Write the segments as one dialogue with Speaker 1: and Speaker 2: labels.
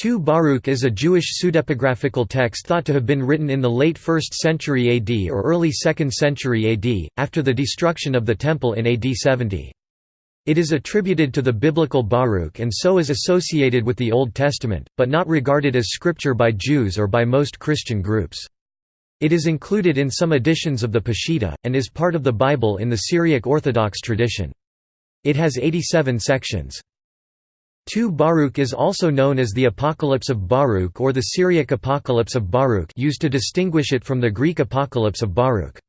Speaker 1: 2 Baruch is a Jewish pseudepigraphical text thought to have been written in the late 1st century AD or early 2nd century AD, after the destruction of the Temple in AD 70. It is attributed to the biblical Baruch and so is associated with the Old Testament, but not regarded as scripture by Jews or by most Christian groups. It is included in some editions of the Peshitta, and is part of the Bible in the Syriac Orthodox tradition. It has 87 sections. 2 Baruch is also known as the Apocalypse of Baruch or the Syriac Apocalypse of Baruch used to distinguish it from the Greek Apocalypse of Baruch.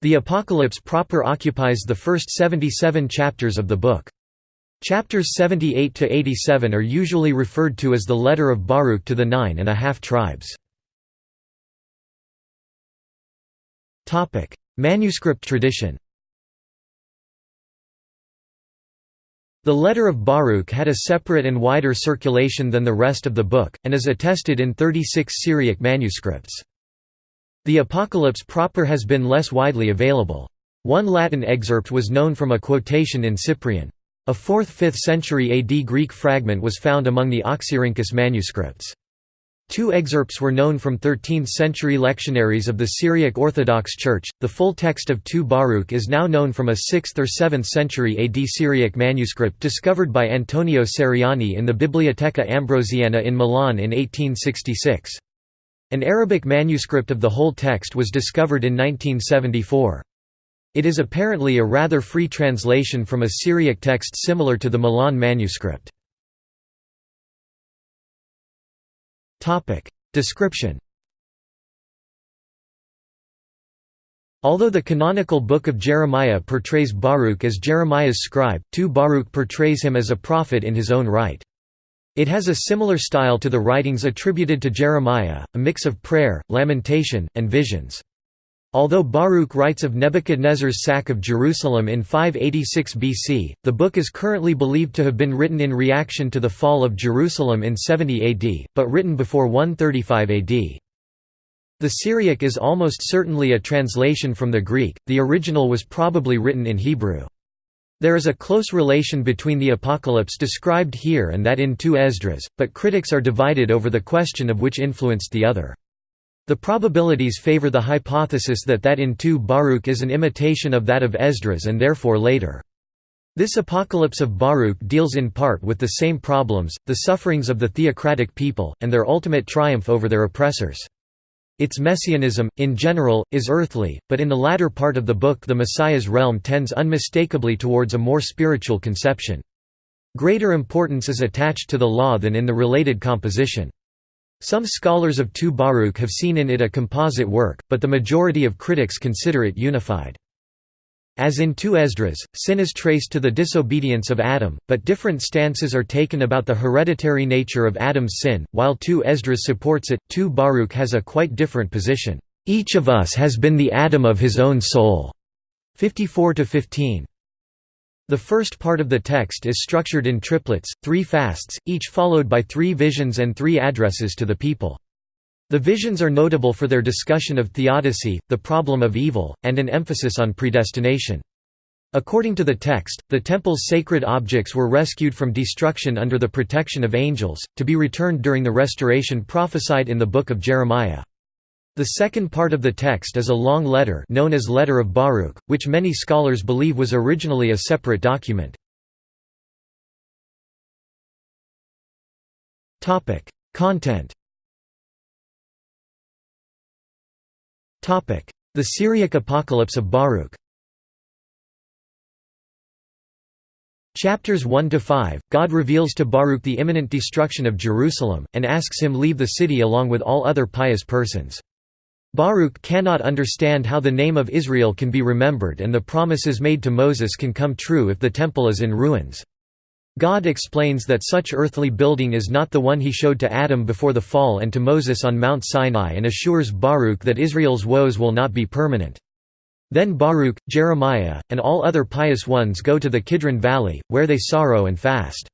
Speaker 1: The Apocalypse proper occupies the first 77 chapters of the book. Chapters 78 to 87 are usually referred to as the letter of Baruch to the nine and a half tribes. Manuscript tradition The letter of Baruch had a separate and wider circulation than the rest of the book, and is attested in 36 Syriac manuscripts. The Apocalypse proper has been less widely available. One Latin excerpt was known from a quotation in Cyprian. A 4th–5th century AD Greek fragment was found among the Oxyrhynchus manuscripts. Two excerpts were known from 13th-century lectionaries of the Syriac Orthodox Church. The full text of 2 Baruch is now known from a 6th or 7th century AD Syriac manuscript discovered by Antonio Ceriani in the Biblioteca Ambrosiana in Milan in 1866. An Arabic manuscript of the whole text was discovered in 1974. It is apparently a rather free translation from a Syriac text similar to the Milan manuscript. Description Although the canonical Book of Jeremiah portrays Baruch as Jeremiah's scribe, 2 Baruch portrays him as a prophet in his own right. It has a similar style to the writings attributed to Jeremiah, a mix of prayer, lamentation, and visions. Although Baruch writes of Nebuchadnezzar's sack of Jerusalem in 586 BC, the book is currently believed to have been written in reaction to the fall of Jerusalem in 70 AD, but written before 135 AD. The Syriac is almost certainly a translation from the Greek, the original was probably written in Hebrew. There is a close relation between the Apocalypse described here and that in 2 Esdras, but critics are divided over the question of which influenced the other. The probabilities favor the hypothesis that that in 2 Baruch is an imitation of that of Esdras and therefore later. This apocalypse of Baruch deals in part with the same problems, the sufferings of the theocratic people, and their ultimate triumph over their oppressors. Its messianism, in general, is earthly, but in the latter part of the book the Messiah's realm tends unmistakably towards a more spiritual conception. Greater importance is attached to the law than in the related composition. Some scholars of 2 Baruch have seen in it a composite work, but the majority of critics consider it unified. As in 2 Esdras, sin is traced to the disobedience of Adam, but different stances are taken about the hereditary nature of Adam's sin, while 2 Esdras supports it, 2 Baruch has a quite different position. Each of us has been the Adam of his own soul. 54–15. The first part of the text is structured in triplets, three fasts, each followed by three visions and three addresses to the people. The visions are notable for their discussion of theodicy, the problem of evil, and an emphasis on predestination. According to the text, the temple's sacred objects were rescued from destruction under the protection of angels, to be returned during the restoration prophesied in the Book of Jeremiah. The second part of the text is a long letter known as Letter of Baruch, which many scholars believe was originally a separate document. Content The Syriac Apocalypse of Baruch Chapters 1–5, God reveals to Baruch the imminent destruction of Jerusalem, and asks him leave the city along with all other pious persons. Baruch cannot understand how the name of Israel can be remembered and the promises made to Moses can come true if the temple is in ruins. God explains that such earthly building is not the one he showed to Adam before the fall and to Moses on Mount Sinai and assures Baruch that Israel's woes will not be permanent. Then Baruch, Jeremiah, and all other pious ones go to the Kidron Valley, where they sorrow and fast.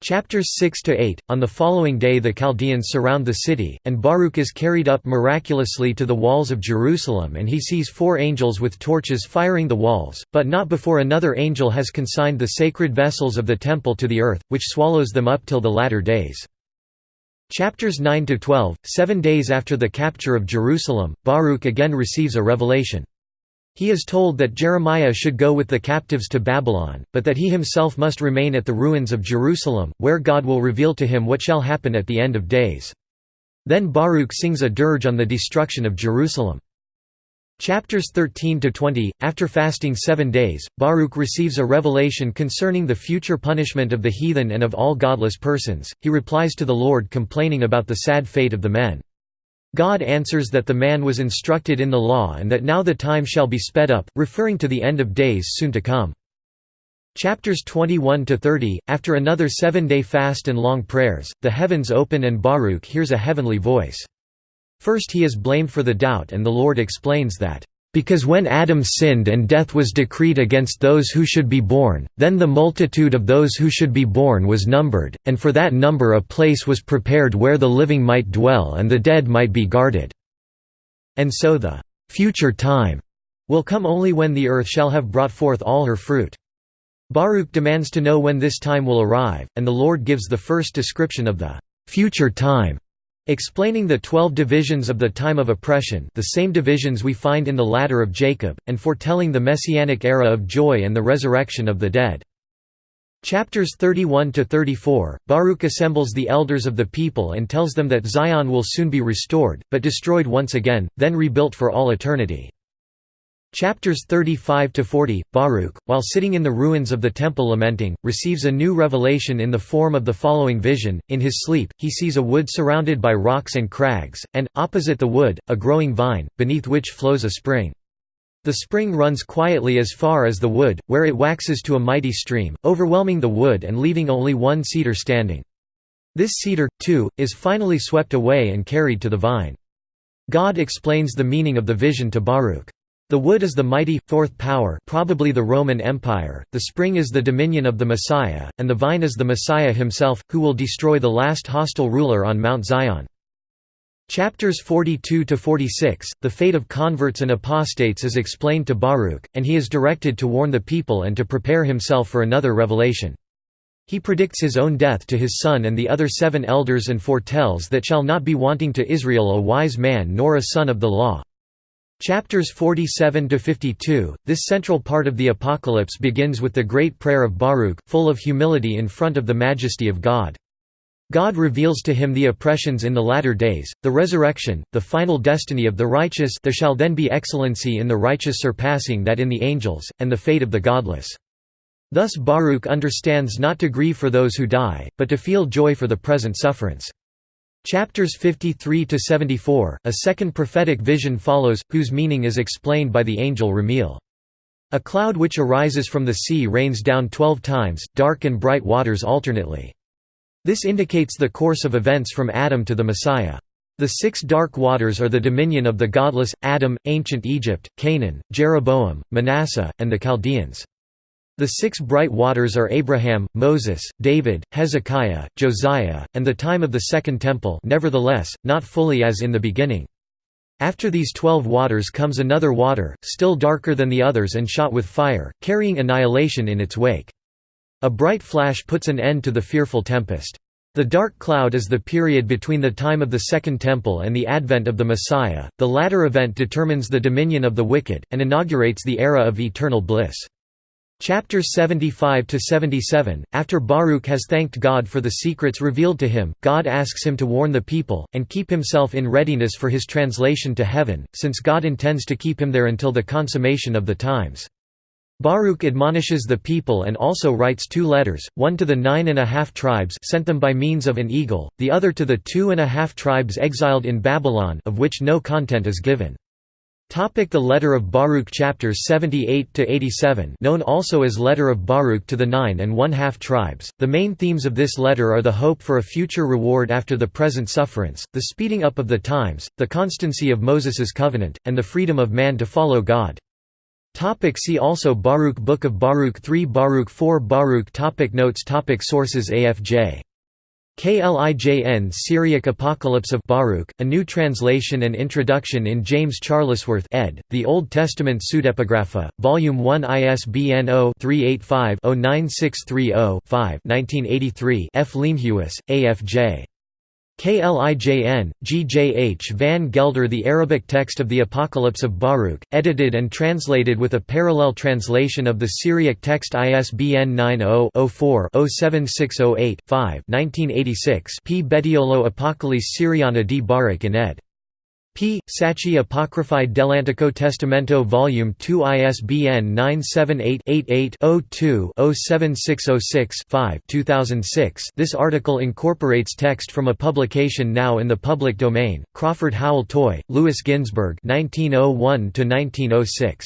Speaker 1: Chapters 6 to 8 On the following day the Chaldeans surround the city and Baruch is carried up miraculously to the walls of Jerusalem and he sees four angels with torches firing the walls but not before another angel has consigned the sacred vessels of the temple to the earth which swallows them up till the latter days Chapters 9 to 12, seven days after the capture of Jerusalem, Baruch again receives a revelation. He is told that Jeremiah should go with the captives to Babylon, but that he himself must remain at the ruins of Jerusalem, where God will reveal to him what shall happen at the end of days. Then Baruch sings a dirge on the destruction of Jerusalem. Chapters 13 to 20 After fasting 7 days Baruch receives a revelation concerning the future punishment of the heathen and of all godless persons he replies to the Lord complaining about the sad fate of the men God answers that the man was instructed in the law and that now the time shall be sped up, referring to the end of days soon to come. Chapters 21 to 30 After another 7-day fast and long prayers, the heavens open and Baruch hears a heavenly voice. First he is blamed for the doubt and the Lord explains that because when Adam sinned and death was decreed against those who should be born, then the multitude of those who should be born was numbered, and for that number a place was prepared where the living might dwell and the dead might be guarded. And so the future time will come only when the earth shall have brought forth all her fruit. Baruch demands to know when this time will arrive, and the Lord gives the first description of the future time Explaining the twelve divisions of the time of oppression the same divisions we find in the ladder of Jacob, and foretelling the messianic era of joy and the resurrection of the dead. Chapters 31–34, Baruch assembles the elders of the people and tells them that Zion will soon be restored, but destroyed once again, then rebuilt for all eternity. Chapters 35 to 40 Baruch, while sitting in the ruins of the temple lamenting, receives a new revelation in the form of the following vision. In his sleep, he sees a wood surrounded by rocks and crags, and, opposite the wood, a growing vine, beneath which flows a spring. The spring runs quietly as far as the wood, where it waxes to a mighty stream, overwhelming the wood and leaving only one cedar standing. This cedar, too, is finally swept away and carried to the vine. God explains the meaning of the vision to Baruch. The wood is the mighty, fourth power probably the Roman Empire, the spring is the dominion of the Messiah, and the vine is the Messiah himself, who will destroy the last hostile ruler on Mount Zion. Chapters 42–46, the fate of converts and apostates is explained to Baruch, and he is directed to warn the people and to prepare himself for another revelation. He predicts his own death to his son and the other seven elders and foretells that shall not be wanting to Israel a wise man nor a son of the law. Chapters 47 to 52. This central part of the Apocalypse begins with the great prayer of Baruch, full of humility in front of the majesty of God. God reveals to him the oppressions in the latter days, the resurrection, the final destiny of the righteous there shall then be excellency in the righteous surpassing that in the angels, and the fate of the godless. Thus Baruch understands not to grieve for those who die, but to feel joy for the present sufferance. Chapters 53 to 74, a second prophetic vision follows, whose meaning is explained by the angel Ramiel. A cloud which arises from the sea rains down twelve times, dark and bright waters alternately. This indicates the course of events from Adam to the Messiah. The six dark waters are the dominion of the godless, Adam, ancient Egypt, Canaan, Jeroboam, Manasseh, and the Chaldeans. The six bright waters are Abraham, Moses, David, Hezekiah, Josiah, and the time of the Second Temple nevertheless, not fully as in the beginning. After these twelve waters comes another water, still darker than the others and shot with fire, carrying annihilation in its wake. A bright flash puts an end to the fearful tempest. The dark cloud is the period between the time of the Second Temple and the advent of the Messiah. The latter event determines the dominion of the wicked, and inaugurates the era of eternal bliss. Chapters 75 to 77 After Baruch has thanked God for the secrets revealed to him, God asks him to warn the people and keep himself in readiness for his translation to heaven, since God intends to keep him there until the consummation of the times. Baruch admonishes the people and also writes two letters, one to the nine and a half tribes sent them by means of an eagle, the other to the two and a half tribes exiled in Babylon of which no content is given. Topic the Letter of Baruch chapters 78 to 87 known also as Letter of Baruch to the nine and one-half tribes. The main themes of this letter are the hope for a future reward after the present sufferance, the speeding up of the times, the constancy of Moses's covenant, and the freedom of man to follow God. Topic see also Baruch Book of Baruch 3 Baruch 4 Baruch topic Notes topic Sources AFJ KLIJN Syriac Apocalypse of Baruch, a new translation and introduction in James Charlesworth ed., The Old Testament Pseudepigrapha, Volume 1 ISBN 0-385-09630-5 1983 F. Leemhuis, A. F. J. Klijn, GJH van Gelder The Arabic text of the Apocalypse of Baruch, edited and translated with a parallel translation of the Syriac text ISBN 90-04-07608-5 1986 P. Bettiolo Apocalypse Syriana di Baruch in ed. P. Sacchi Apocryphae dell'Antico Testamento Vol. 2 ISBN 978-88-02-07606-5 2006 This article incorporates text from a publication now in the public domain, Crawford Howell Toy, Louis Ginzberg 1901–1906.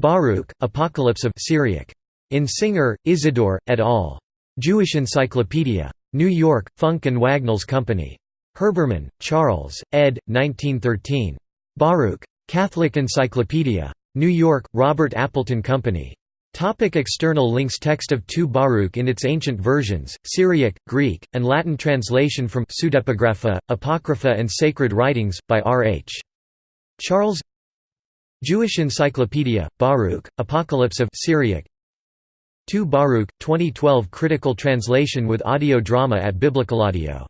Speaker 1: Baruch, Apocalypse of Syriac. In Singer, Isidore, et al. Jewish Encyclopedia. New York, Funk and Wagnalls Company. Herbermann, Charles, ed. 1913. Baruch. Catholic Encyclopedia. New York, Robert Appleton Company. Topic external links Text of 2 Baruch in its ancient versions, Syriac, Greek, and Latin translation from Pseudepigrapha, Apocrypha and Sacred Writings, by R. H. Charles Jewish Encyclopedia, Baruch, Apocalypse of Syriac 2 Baruch, 2012 critical translation with audio drama at Biblical Audio